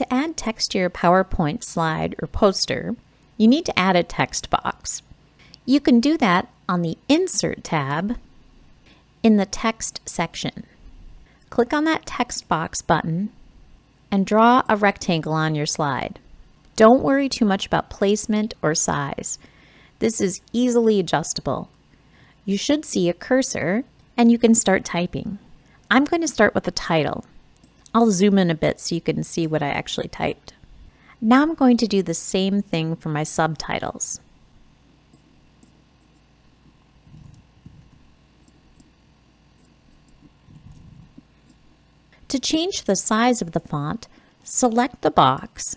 To add text to your PowerPoint slide or poster, you need to add a text box. You can do that on the Insert tab in the Text section. Click on that text box button and draw a rectangle on your slide. Don't worry too much about placement or size. This is easily adjustable. You should see a cursor and you can start typing. I'm going to start with the title. I'll zoom in a bit so you can see what I actually typed. Now I'm going to do the same thing for my subtitles. To change the size of the font, select the box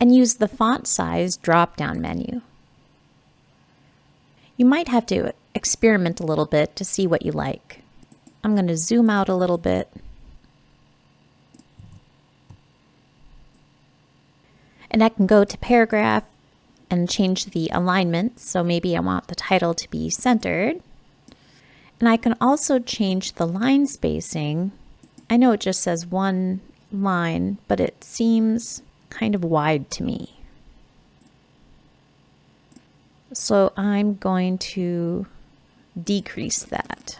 and use the font size drop-down menu. You might have to experiment a little bit to see what you like. I'm going to zoom out a little bit. And I can go to paragraph and change the alignment. So maybe I want the title to be centered. And I can also change the line spacing. I know it just says one line, but it seems kind of wide to me. So I'm going to decrease that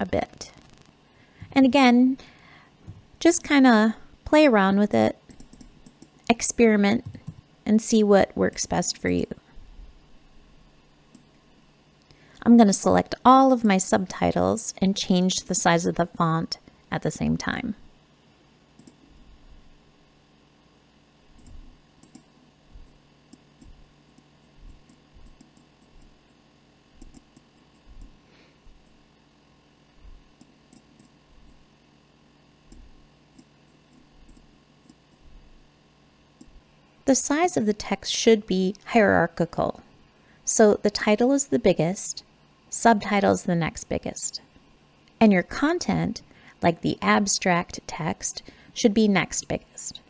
a bit. And again, just kind of play around with it, experiment, and see what works best for you. I'm going to select all of my subtitles and change the size of the font at the same time. The size of the text should be hierarchical. So the title is the biggest, subtitle is the next biggest. And your content, like the abstract text, should be next biggest.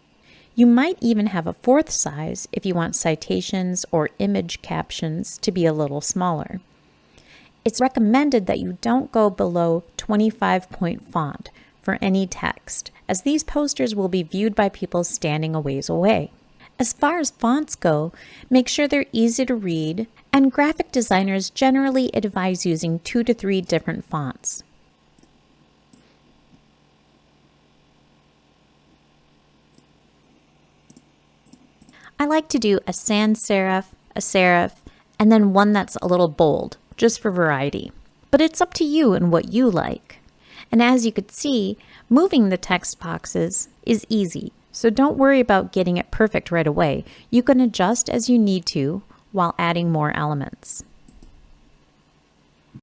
You might even have a fourth size if you want citations or image captions to be a little smaller. It's recommended that you don't go below 25 point font for any text, as these posters will be viewed by people standing a ways away. As far as fonts go, make sure they're easy to read, and graphic designers generally advise using two to three different fonts. I like to do a sans serif, a serif, and then one that's a little bold, just for variety. But it's up to you and what you like. And as you could see, moving the text boxes is easy. So don't worry about getting it perfect right away. You can adjust as you need to while adding more elements.